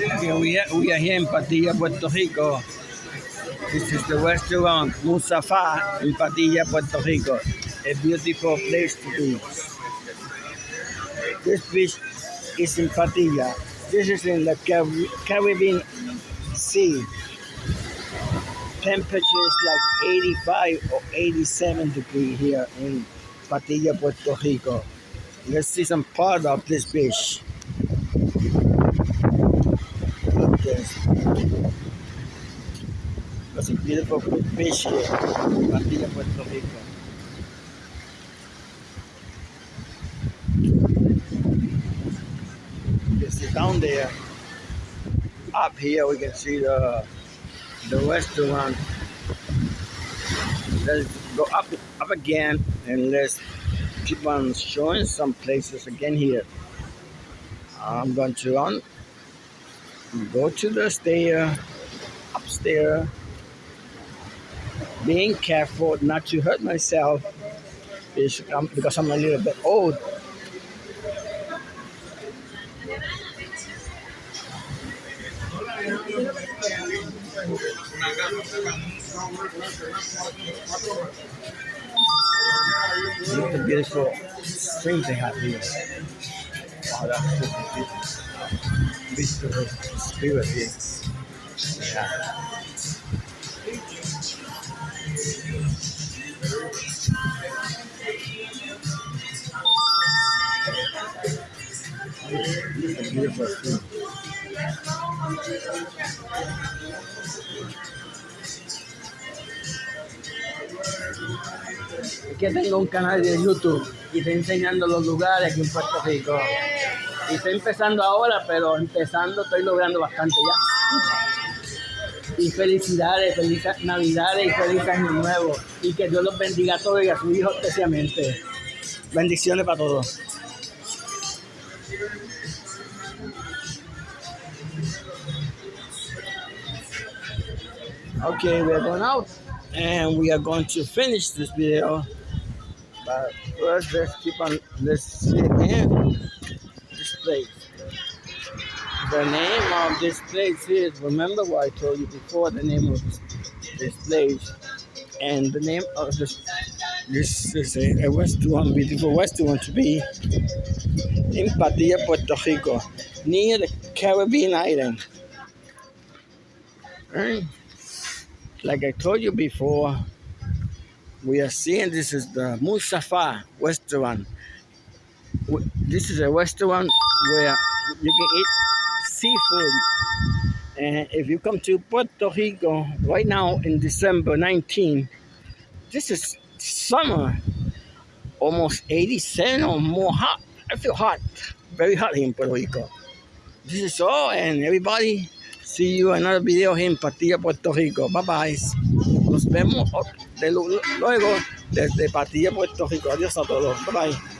Okay, we, are, we are here in Patilla, Puerto Rico. This is the restaurant Musafa in Patilla, Puerto Rico. A beautiful place to be. This beach is in Patilla. This is in the Caribbean Sea. Temperature is like 85 or 87 degrees here in Patilla, Puerto Rico. Let's see some part of this beach. Look this. There's a beautiful Patilla, Puerto Rico. You can see down there, up here we can see the the restaurant. Let's go up up again and let's keep on showing some places again here. I'm going to run, go to the stair, upstairs, being careful not to hurt myself um, because I'm a little bit old. Look at the beautiful streams they have here. Wow, here. Yeah. beautiful stream. que tengo un canal de YouTube y estoy enseñando los lugares aquí en Puerto Rico. Y estoy empezando ahora, pero empezando estoy logrando bastante ya. Y felicidades, feliz Navidades y feliz Año Nuevo. Y que Dios los bendiga a todos y a sus hijos especialmente. Bendiciones para todos. Okay, we're going out and we are going to finish this video. But first, let's keep on, let's again this place. The name of this place is, remember what I told you before, the name of this, place. And the name of this, this is a, a restaurant, beautiful restaurant to be in Patilla, Puerto Rico, near the Caribbean island. Like I told you before, we are seeing this is the Musafa restaurant. This is a restaurant where you can eat seafood. And if you come to Puerto Rico right now in December 19, this is summer, almost 87 or more hot. I feel hot, very hot here in Puerto Rico. This is all, and everybody, see you another video here in Patilla, Puerto Rico. Bye bye. Nos vemos de luego desde Patilla, Puerto Rico. Adiós a todos. Bye bye.